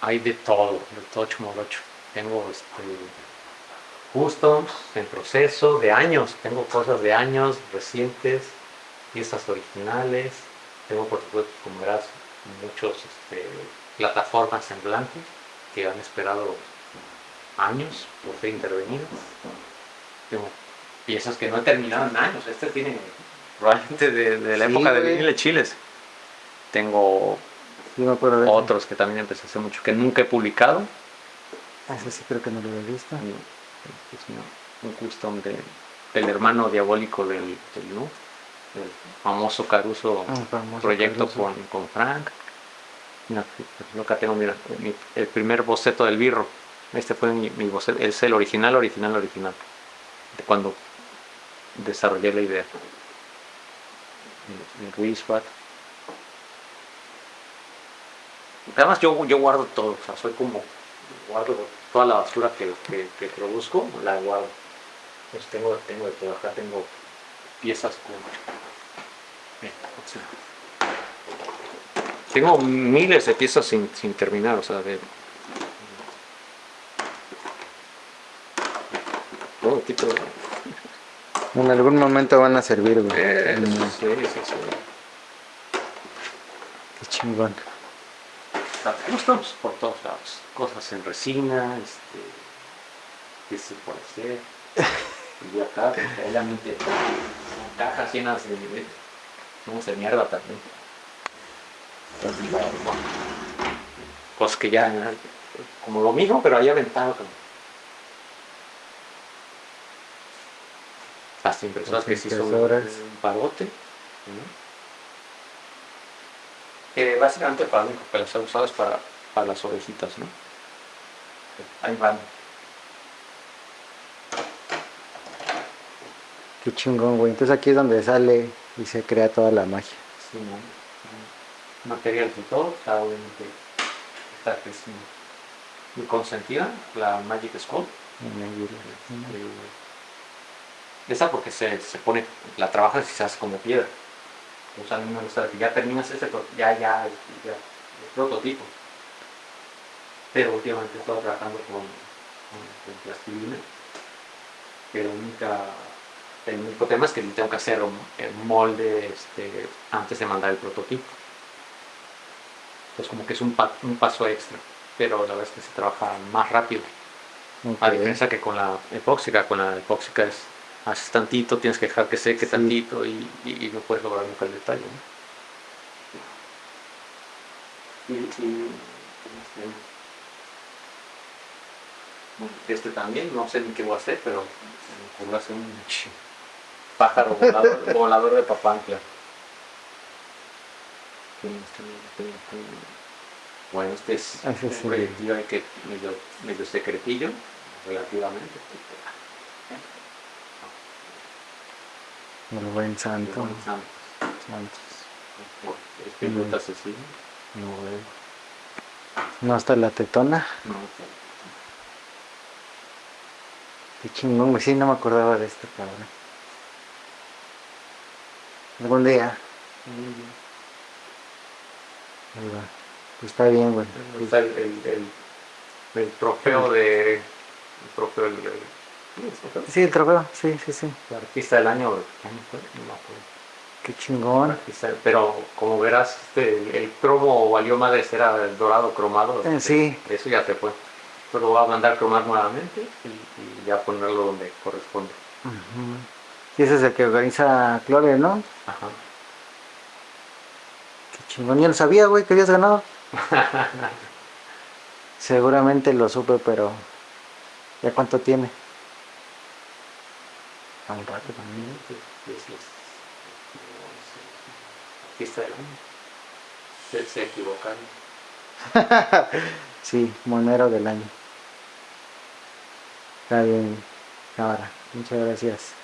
hay de todo, de todo chumolocho. Tengo este, customs en proceso de años, tengo cosas de años recientes, piezas originales, tengo por supuesto, como verás, muchos este, plataformas en blanco que han esperado años por ser intervenidas. Tengo piezas que no han terminado en años, este tiene probablemente de, la época de vinile chiles. Tengo otros que también empecé hace mucho, que nunca he publicado. Ah, ese sí creo que no lo he visto. un custom de, del hermano diabólico del, del, famoso Caruso ah, proyecto Con, con Frank. acá tengo, mira, el primer boceto del birro. Este fue mi, mi boceto, es el original, original, original. De cuando desarrollé la idea. El, el Además yo, yo guardo todo, o sea, soy como, guardo toda la basura que, que, produzco, la guardo. Pues tengo, tengo de todo, acá tengo piezas con... tengo miles de piezas sin, sin terminar, o sea, de... Todo tipo de... En algún momento van a servir, güey. Eh, sí, sí, sí. Qué chingón estamos por todos lados. Cosas en resina, este, que se puede hacer. Y acá, realmente, cajas llenas de, vamos de mierda también. Cosas que ya, como lo mismo, pero ahí aventado. Como, las impresoras que sí son un parote. Eh, básicamente para lo único que las he usado es para, para las ovejitas, ¿no? Ahí van. Qué chingón, güey. Entonces aquí es donde sale y se crea toda la magia. Sí, ¿no? Material de todo, está obviamente está que es muy consentida, la Magic Skull. Eh, esa porque se, se pone, la trabajas y se hace como piedra. O sea, a mí me gusta que ya terminas ese, ya, ya, el prototipo. Pero últimamente he estado trabajando con, con, plastilina. Nunca, el único tema es que tengo que hacer un, molde este, antes de mandar el prototipo. Entonces como que es un, un paso extra, pero la verdad es que se trabaja más rápido. A diferencia que con la epóxica, con la epóxica es haces tantito, tienes que dejar que seque tantito y, no puedes lograr nunca el detalle. este también, no sé ni qué voy a hacer, pero voy a hacer un pájaro volador, volador de papantla. Bueno, este es un que medio, medio secretillo, relativamente. El buen santo. El buen santo. Santos. Espíritu asesino. No veo. No hasta la tetona. No. Qué chingón, güey. Sí, no me acordaba de esto, cabrón. Algún día. Ahí va. Pues está bien, güey. Está el, el, el, el trofeo de... El trofeo del... Sí, el trofeo, sí, sí, sí. El artista del año, Qué chingón. Pero como verás, este, el, cromo valió madres, era el dorado cromado. Eh, sí. Eso ya te fue. Pero voy a mandar a cromar nuevamente y, ya ponerlo donde corresponde. Y ese es el que organiza Clore, ¿no? Ajá. Qué chingón, yo no sabía, güey, que habías ganado. Seguramente lo supe, pero ¿ya cuánto tiene? A un rato también, artista del año. Se, se equivocaron. sí, monero del año. Está bien, cámara. Muchas gracias.